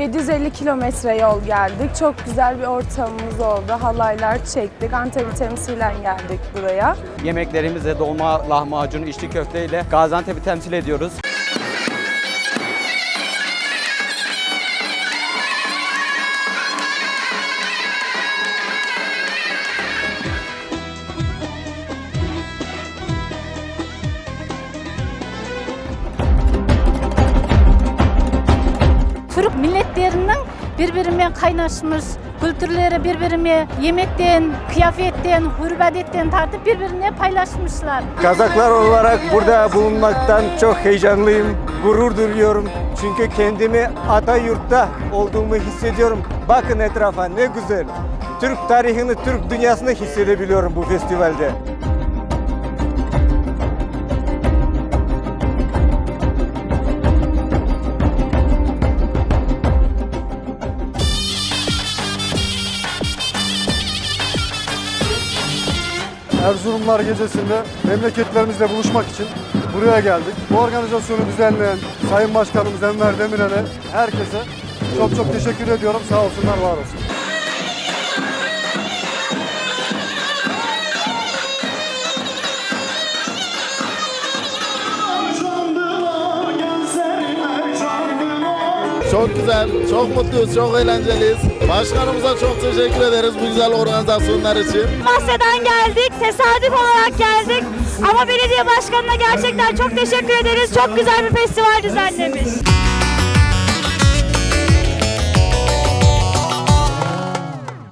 250 kilometre yol geldik. Çok güzel bir ortamımız oldu. Halaylar çektik. Antep'i temsilen geldik buraya. Yemeklerimizle dolma lahmacun, içli köfte ile Gaziantep'i temsil ediyoruz. Milletlerinin birbirine kaynaşmış, kültürleri birbirine yemekten, kıyafetten, hürmetten tartıp birbirine paylaşmışlar. Kazaklar olarak burada bulunmaktan çok heyecanlıyım, gurur duyuyorum. Çünkü kendimi ata yurtta olduğumu hissediyorum. Bakın etrafa ne güzel. Türk tarihini, Türk dünyasını hissedebiliyorum bu festivalde. Erzurumlar Gecesi'nde memleketlerimizle buluşmak için buraya geldik. Bu organizasyonu düzenleyen Sayın Başkanımız Enver Demirel'e, herkese çok çok teşekkür ediyorum. Sağ olsunlar, var olsun. Çok güzel, çok mutluyuz, çok eğlenceliyiz. Başkanımıza çok teşekkür ederiz bu güzel organizasyonlar için. Masya'dan geldik, tesadüf olarak geldik. Ama belediye başkanına gerçekten çok teşekkür ederiz. Çok güzel bir festival düzenlemiş.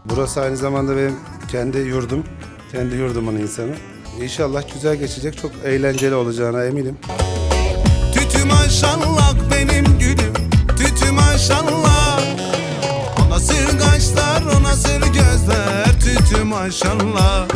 Burası aynı zamanda benim kendi yurdum. Kendi yurdumun insanı. İnşallah güzel geçecek. Çok eğlenceli olacağına eminim. Tütü maşallah benim kaşlar o nasıl gözler? Tütü maşallah